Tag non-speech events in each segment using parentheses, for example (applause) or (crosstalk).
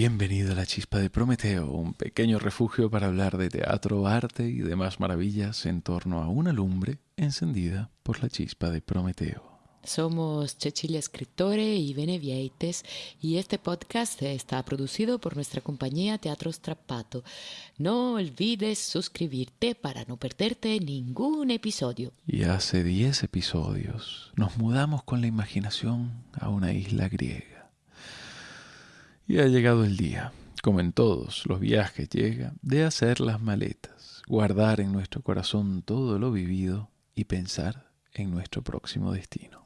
Bienvenido a la Chispa de Prometeo, un pequeño refugio para hablar de teatro, arte y demás maravillas en torno a una lumbre encendida por la chispa de Prometeo. Somos Cecilia Escritore y Benevieites y este podcast está producido por nuestra compañía Teatro Strappato. No olvides suscribirte para no perderte ningún episodio. Y hace 10 episodios nos mudamos con la imaginación a una isla griega. Y ha llegado el día, como en todos los viajes llega, de hacer las maletas, guardar en nuestro corazón todo lo vivido y pensar en nuestro próximo destino.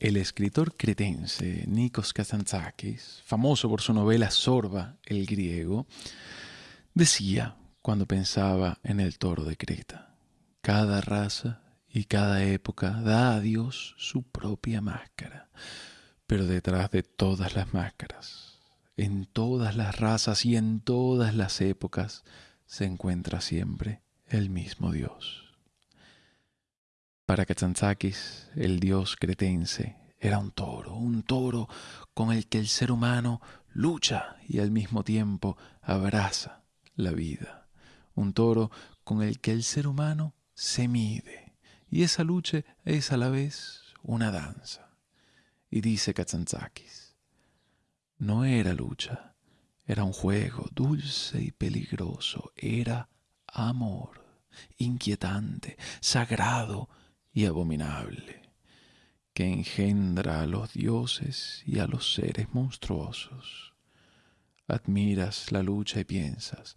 El escritor cretense Nikos Kazantzakis, famoso por su novela Sorba, el griego, decía cuando pensaba en el toro de Creta, cada raza y cada época da a Dios su propia máscara, pero detrás de todas las máscaras, en todas las razas y en todas las épocas, se encuentra siempre el mismo Dios. Para Katsantzakis, el dios cretense era un toro, un toro con el que el ser humano lucha y al mismo tiempo abraza la vida. Un toro con el que el ser humano se mide y esa lucha es a la vez una danza. Y dice Katsantzakis, no era lucha, era un juego dulce y peligroso, era amor, inquietante, sagrado, y abominable, que engendra a los dioses y a los seres monstruosos. Admiras la lucha y piensas,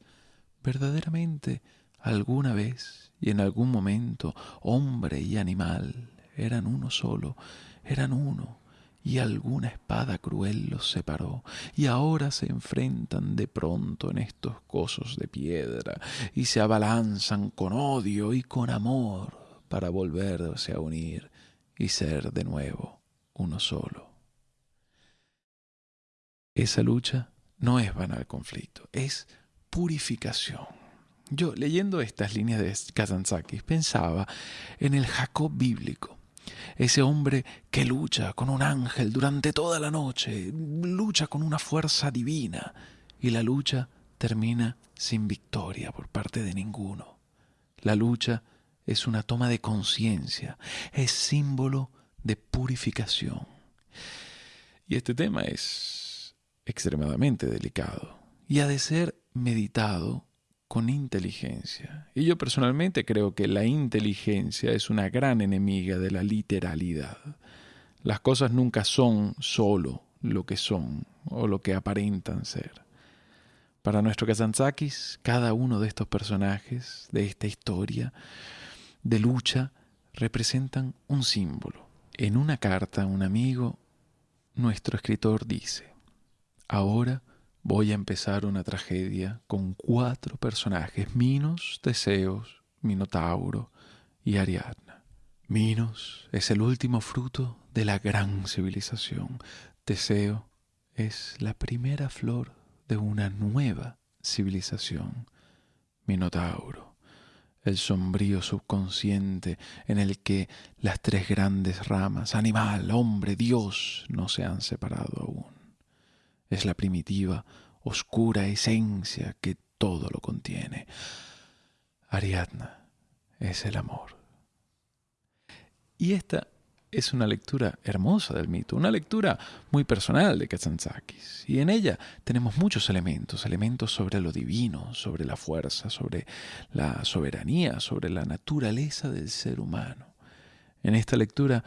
verdaderamente alguna vez y en algún momento hombre y animal eran uno solo, eran uno, y alguna espada cruel los separó, y ahora se enfrentan de pronto en estos cosos de piedra, y se abalanzan con odio y con amor para volverse a unir y ser de nuevo uno solo. Esa lucha no es banal conflicto, es purificación. Yo leyendo estas líneas de Kazantzakis pensaba en el Jacob bíblico, ese hombre que lucha con un ángel durante toda la noche, lucha con una fuerza divina y la lucha termina sin victoria por parte de ninguno. La lucha es una toma de conciencia, es símbolo de purificación. Y este tema es extremadamente delicado y ha de ser meditado con inteligencia. Y yo personalmente creo que la inteligencia es una gran enemiga de la literalidad. Las cosas nunca son solo lo que son o lo que aparentan ser. Para nuestro Kazantzakis, cada uno de estos personajes de esta historia de lucha representan un símbolo. En una carta a un amigo, nuestro escritor dice, ahora voy a empezar una tragedia con cuatro personajes, Minos, Teseos, Minotauro y Ariadna. Minos es el último fruto de la gran civilización. Teseo es la primera flor de una nueva civilización. Minotauro el sombrío subconsciente en el que las tres grandes ramas, animal, hombre, Dios, no se han separado aún. Es la primitiva, oscura esencia que todo lo contiene. Ariadna es el amor. Y esta es una lectura hermosa del mito, una lectura muy personal de Katsantzakis. Y en ella tenemos muchos elementos, elementos sobre lo divino, sobre la fuerza, sobre la soberanía, sobre la naturaleza del ser humano. En esta lectura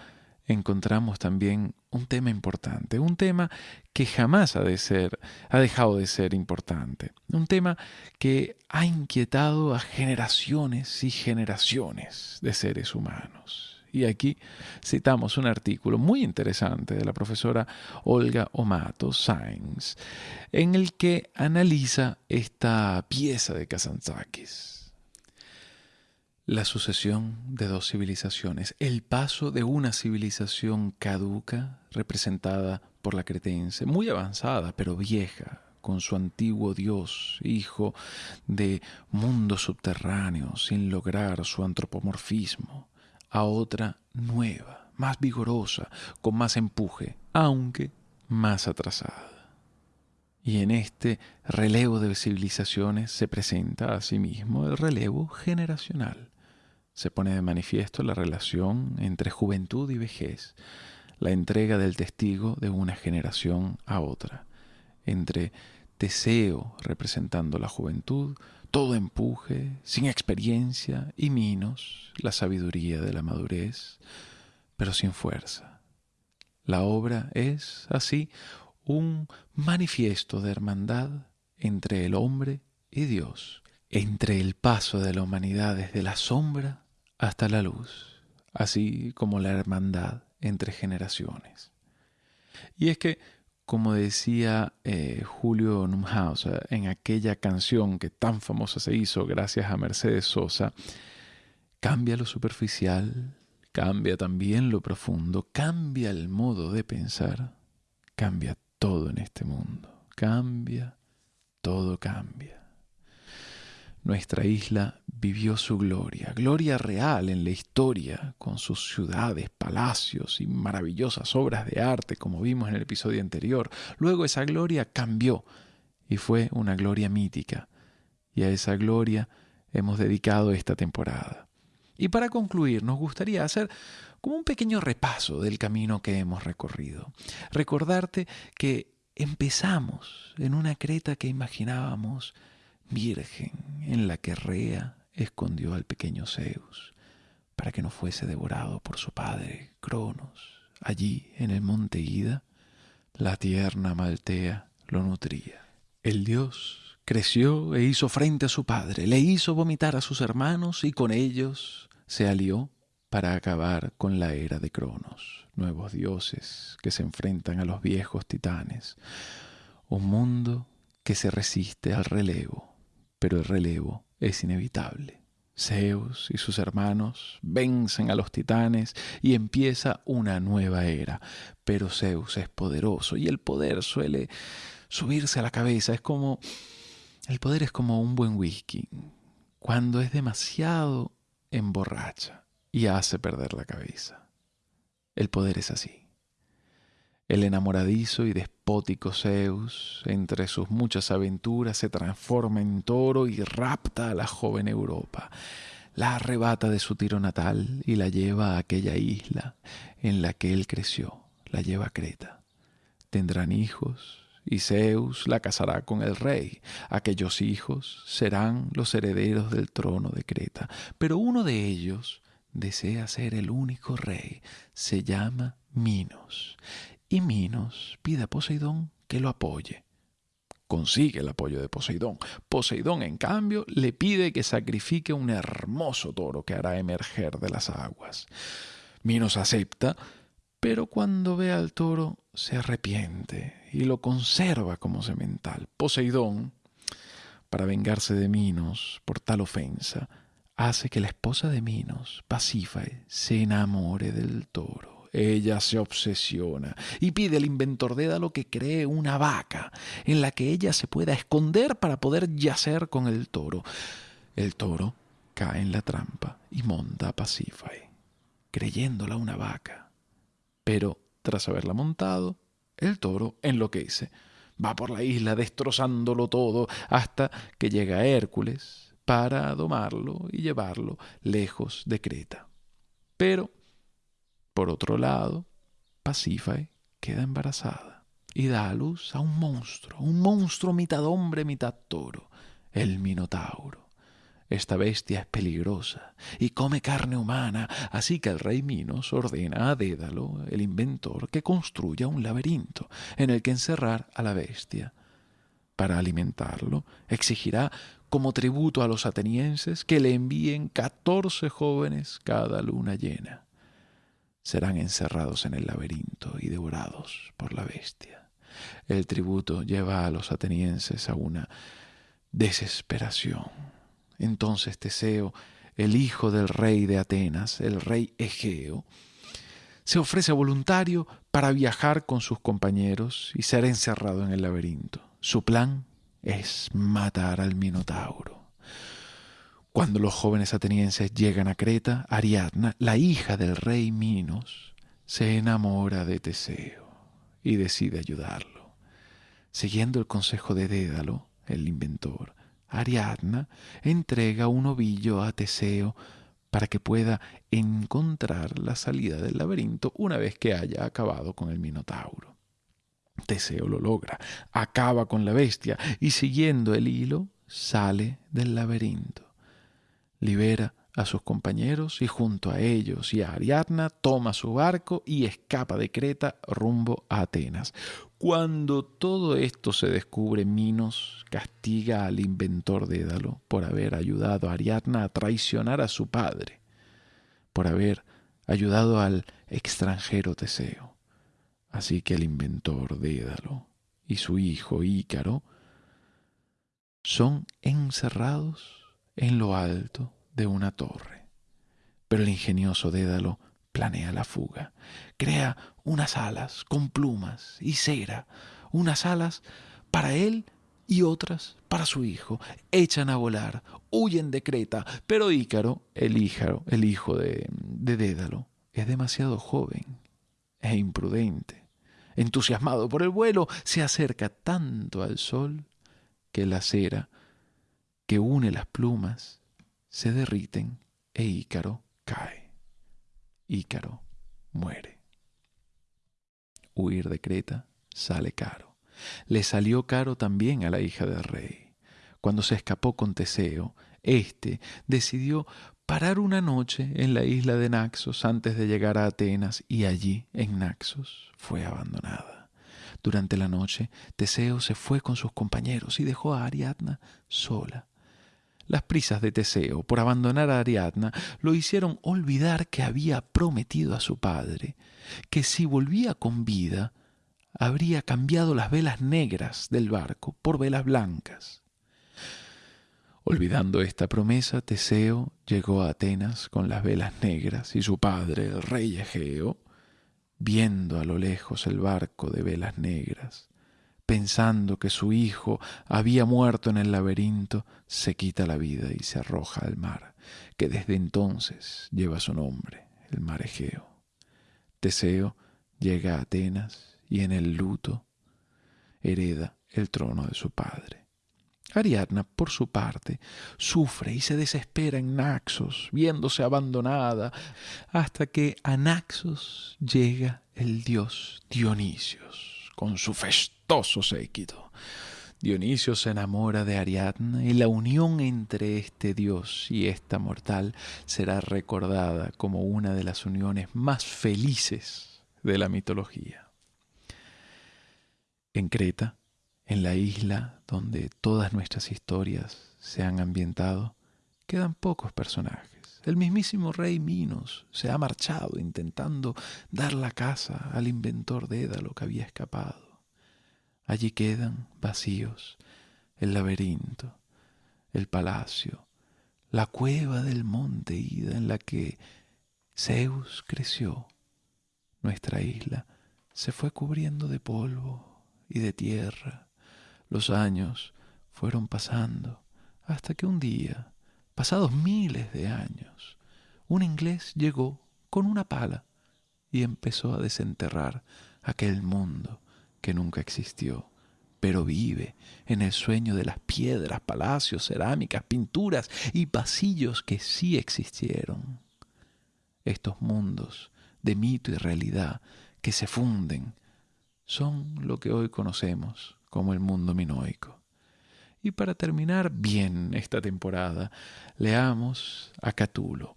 encontramos también un tema importante, un tema que jamás ha de ser, ha dejado de ser importante, un tema que ha inquietado a generaciones y generaciones de seres humanos. Y aquí citamos un artículo muy interesante de la profesora Olga Omato Sainz, en el que analiza esta pieza de Kazantzakis. La sucesión de dos civilizaciones, el paso de una civilización caduca, representada por la cretense, muy avanzada pero vieja, con su antiguo dios, hijo de mundos subterráneos, sin lograr su antropomorfismo, a otra nueva, más vigorosa, con más empuje, aunque más atrasada. Y en este relevo de civilizaciones se presenta asimismo el relevo generacional se pone de manifiesto la relación entre juventud y vejez, la entrega del testigo de una generación a otra, entre Teseo representando la juventud, todo empuje, sin experiencia, y Minos, la sabiduría de la madurez, pero sin fuerza. La obra es, así, un manifiesto de hermandad entre el hombre y Dios, entre el paso de la humanidad desde la sombra hasta la luz, así como la hermandad entre generaciones. Y es que, como decía eh, Julio Numhauser en aquella canción que tan famosa se hizo gracias a Mercedes Sosa, cambia lo superficial, cambia también lo profundo, cambia el modo de pensar, cambia todo en este mundo, cambia, todo cambia. Nuestra isla vivió su gloria, gloria real en la historia, con sus ciudades, palacios y maravillosas obras de arte, como vimos en el episodio anterior. Luego esa gloria cambió y fue una gloria mítica, y a esa gloria hemos dedicado esta temporada. Y para concluir, nos gustaría hacer como un pequeño repaso del camino que hemos recorrido. Recordarte que empezamos en una creta que imaginábamos virgen en la que Rea escondió al pequeño Zeus para que no fuese devorado por su padre Cronos. Allí, en el monte Ida, la tierna Maltea lo nutría. El dios creció e hizo frente a su padre, le hizo vomitar a sus hermanos y con ellos se alió para acabar con la era de Cronos, nuevos dioses que se enfrentan a los viejos titanes, un mundo que se resiste al relevo pero el relevo es inevitable. Zeus y sus hermanos vencen a los titanes y empieza una nueva era. Pero Zeus es poderoso y el poder suele subirse a la cabeza. Es como... El poder es como un buen whisky. Cuando es demasiado emborracha y hace perder la cabeza. El poder es así. El enamoradizo y despótico Zeus, entre sus muchas aventuras, se transforma en toro y rapta a la joven Europa. La arrebata de su tiro natal y la lleva a aquella isla en la que él creció, la lleva a Creta. Tendrán hijos, y Zeus la casará con el rey. Aquellos hijos serán los herederos del trono de Creta, pero uno de ellos desea ser el único rey. Se llama Minos y Minos pide a Poseidón que lo apoye. Consigue el apoyo de Poseidón. Poseidón, en cambio, le pide que sacrifique un hermoso toro que hará emerger de las aguas. Minos acepta, pero cuando ve al toro se arrepiente y lo conserva como semental. Poseidón, para vengarse de Minos por tal ofensa, hace que la esposa de Minos, Pasífae, se enamore del toro. Ella se obsesiona y pide al inventor Dédalo que cree una vaca en la que ella se pueda esconder para poder yacer con el toro. El toro cae en la trampa y monta a creyéndola una vaca. Pero tras haberla montado, el toro enloquece. Va por la isla destrozándolo todo hasta que llega Hércules para domarlo y llevarlo lejos de Creta. Pero por otro lado, Pasífae queda embarazada y da a luz a un monstruo, un monstruo mitad hombre, mitad toro, el Minotauro. Esta bestia es peligrosa y come carne humana, así que el rey Minos ordena a Dédalo, el inventor, que construya un laberinto en el que encerrar a la bestia. Para alimentarlo, exigirá como tributo a los atenienses que le envíen catorce jóvenes cada luna llena. Serán encerrados en el laberinto y devorados por la bestia. El tributo lleva a los atenienses a una desesperación. Entonces Teseo, el hijo del rey de Atenas, el rey Egeo, se ofrece voluntario para viajar con sus compañeros y ser encerrado en el laberinto. Su plan es matar al Minotauro. Cuando los jóvenes atenienses llegan a Creta, Ariadna, la hija del rey Minos, se enamora de Teseo y decide ayudarlo. Siguiendo el consejo de Dédalo, el inventor, Ariadna entrega un ovillo a Teseo para que pueda encontrar la salida del laberinto una vez que haya acabado con el Minotauro. Teseo lo logra, acaba con la bestia y siguiendo el hilo sale del laberinto. Libera a sus compañeros y junto a ellos y a Ariadna toma su barco y escapa de Creta rumbo a Atenas. Cuando todo esto se descubre, Minos castiga al inventor Dédalo por haber ayudado a Ariadna a traicionar a su padre, por haber ayudado al extranjero Teseo. Así que el inventor Dédalo y su hijo Ícaro son encerrados en lo alto de una torre. Pero el ingenioso Dédalo planea la fuga. Crea unas alas con plumas y cera, unas alas para él y otras para su hijo. Echan a volar, huyen de Creta, pero Ícaro, el, hijo, el hijo de, de Dédalo, es demasiado joven e imprudente entusiasmado por el vuelo, se acerca tanto al sol que la cera que une las plumas se derriten e Ícaro cae. Ícaro muere. Huir de Creta sale caro. Le salió caro también a la hija del rey. Cuando se escapó con Teseo, éste decidió parar una noche en la isla de Naxos antes de llegar a Atenas y allí, en Naxos, fue abandonada. Durante la noche, Teseo se fue con sus compañeros y dejó a Ariadna sola. Las prisas de Teseo por abandonar a Ariadna lo hicieron olvidar que había prometido a su padre que si volvía con vida, habría cambiado las velas negras del barco por velas blancas. Olvidando esta promesa, Teseo llegó a Atenas con las velas negras y su padre, el rey Egeo, viendo a lo lejos el barco de velas negras, pensando que su hijo había muerto en el laberinto, se quita la vida y se arroja al mar, que desde entonces lleva su nombre, el mar Egeo. Teseo llega a Atenas y en el luto hereda el trono de su padre. Ariadna, por su parte, sufre y se desespera en Naxos, viéndose abandonada, hasta que a Naxos llega el dios Dionisios, con su festoso séquito. Dionisio se enamora de Ariadna y la unión entre este dios y esta mortal será recordada como una de las uniones más felices de la mitología. En Creta, en la isla donde todas nuestras historias se han ambientado, quedan pocos personajes. El mismísimo rey Minos se ha marchado intentando dar la casa al inventor de Édalo que había escapado. Allí quedan vacíos el laberinto, el palacio, la cueva del monte Ida en la que Zeus creció. Nuestra isla se fue cubriendo de polvo y de tierra los años fueron pasando hasta que un día, pasados miles de años, un inglés llegó con una pala y empezó a desenterrar aquel mundo que nunca existió, pero vive en el sueño de las piedras, palacios, cerámicas, pinturas y pasillos que sí existieron. Estos mundos de mito y realidad que se funden son lo que hoy conocemos como el mundo minoico. Y para terminar bien esta temporada, leamos a Catulo,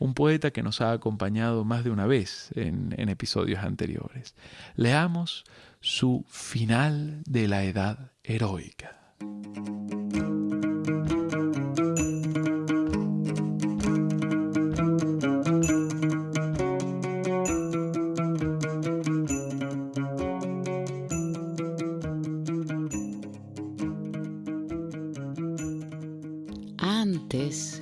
un poeta que nos ha acompañado más de una vez en, episodios anteriores. Leamos su final de la edad heroica.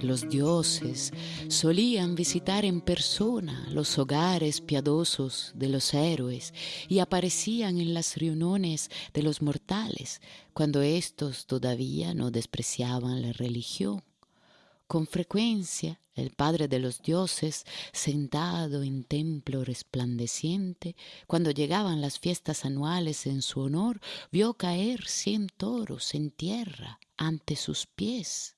Los dioses solían visitar en persona los hogares piadosos de los héroes y aparecían en las reuniones de los mortales cuando éstos todavía no despreciaban la religión. Con frecuencia el padre de los dioses, sentado en templo resplandeciente, cuando llegaban las fiestas anuales en su honor, vio caer cien toros en tierra ante sus pies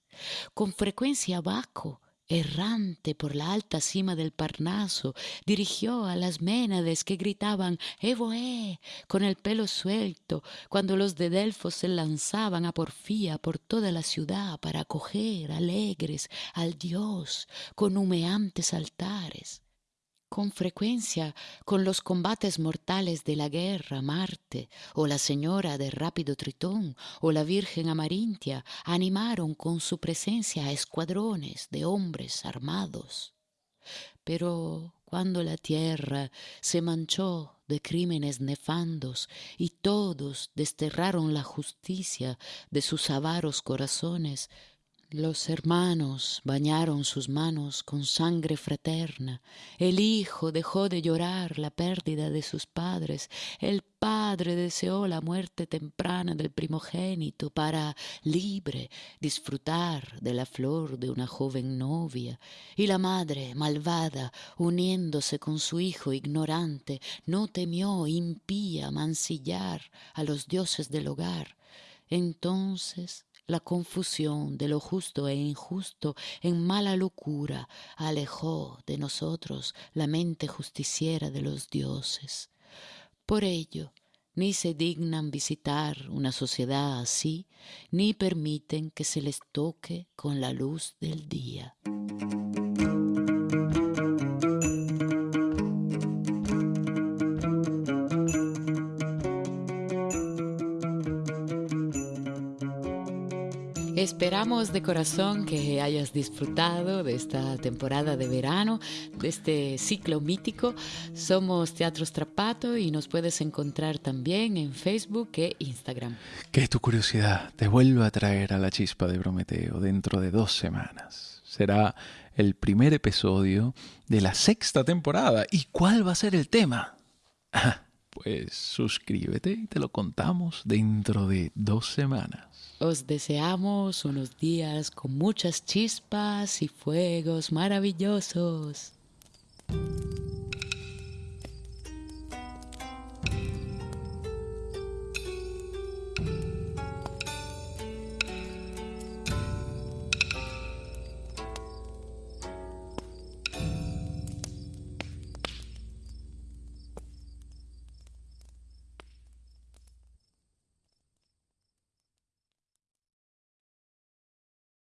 con frecuencia Baco, errante por la alta cima del Parnaso, dirigió a las ménades que gritaban Evoé con el pelo suelto, cuando los de Delfos se lanzaban a porfía por toda la ciudad para acoger alegres al dios con humeantes altares con frecuencia con los combates mortales de la guerra Marte o la señora de rápido Tritón o la Virgen Amarintia animaron con su presencia a escuadrones de hombres armados. Pero cuando la tierra se manchó de crímenes nefandos y todos desterraron la justicia de sus avaros corazones, los hermanos bañaron sus manos con sangre fraterna. El hijo dejó de llorar la pérdida de sus padres. El padre deseó la muerte temprana del primogénito para, libre, disfrutar de la flor de una joven novia. Y la madre, malvada, uniéndose con su hijo ignorante, no temió impía mancillar a los dioses del hogar. Entonces la confusión de lo justo e injusto en mala locura alejó de nosotros la mente justiciera de los dioses. Por ello, ni se dignan visitar una sociedad así, ni permiten que se les toque con la luz del día. Esperamos de corazón que hayas disfrutado de esta temporada de verano, de este ciclo mítico. Somos Teatro Strapato y nos puedes encontrar también en Facebook e Instagram. Que tu curiosidad te vuelva a traer a la chispa de Prometeo dentro de dos semanas. Será el primer episodio de la sexta temporada. ¿Y cuál va a ser el tema? (laughs) pues suscríbete y te lo contamos dentro de dos semanas. Os deseamos unos días con muchas chispas y fuegos maravillosos.